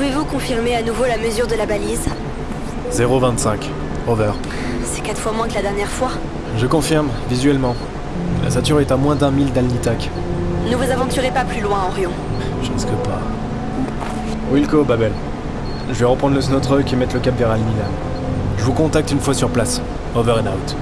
Pouvez-vous confirmer à nouveau la mesure de la balise 0,25. Over. C'est quatre fois moins que la dernière fois. Je confirme, visuellement. La Sature est à moins d'un mille d'Alnitak. Ne vous aventurez pas plus loin, Orion. Je risque pas. Wilco, Babel. Je vais reprendre le snow truck et mettre le cap vers Alnilam. Je vous contacte une fois sur place. Over and out.